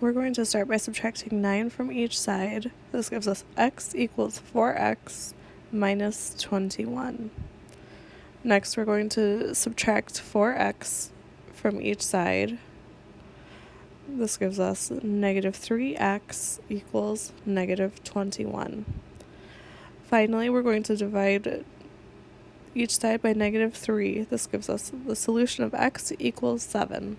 We're going to start by subtracting 9 from each side. This gives us x equals 4x minus 21. Next, we're going to subtract 4x from each side. This gives us negative 3x equals negative 21. Finally, we're going to divide each side by negative 3. This gives us the solution of x equals 7.